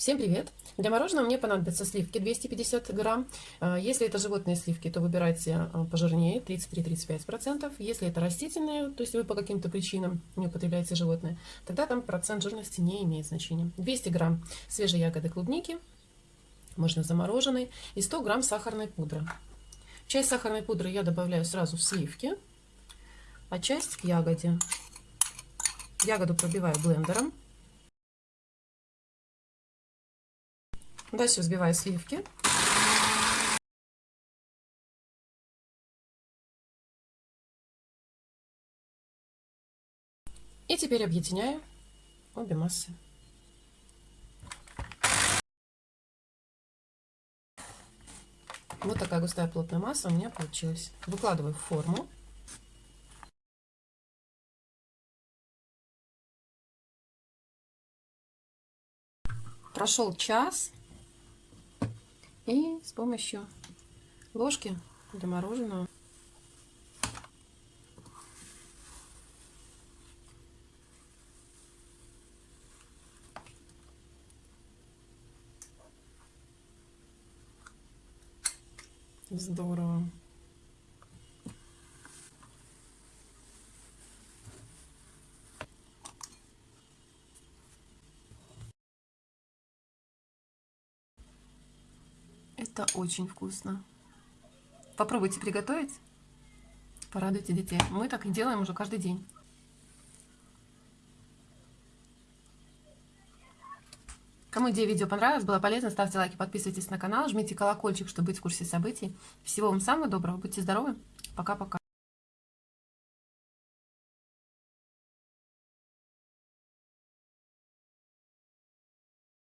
Всем привет! Для мороженого мне понадобятся сливки 250 грамм. А, если это животные сливки, то выбирайте а, пожирнее 33-35%. Если это растительные, то есть вы по каким-то причинам не употребляете животные, тогда там процент жирности не имеет значения. 200 грамм свежей ягоды клубники, можно замороженной, и 100 грамм сахарной пудры. Часть сахарной пудры я добавляю сразу в сливки, а часть к ягоде. Ягоду пробиваю блендером. Дальше взбиваю сливки. И теперь объединяю обе массы. Вот такая густая плотная масса у меня получилась. Выкладываю в форму. Прошел час. И с помощью ложки для мороженого Здорово. Это очень вкусно. Попробуйте приготовить. Порадуйте детей. Мы так и делаем уже каждый день. Кому идея видео понравилась, было полезно, ставьте лайки, подписывайтесь на канал, жмите колокольчик, чтобы быть в курсе событий. Всего вам самого доброго, будьте здоровы, пока-пока.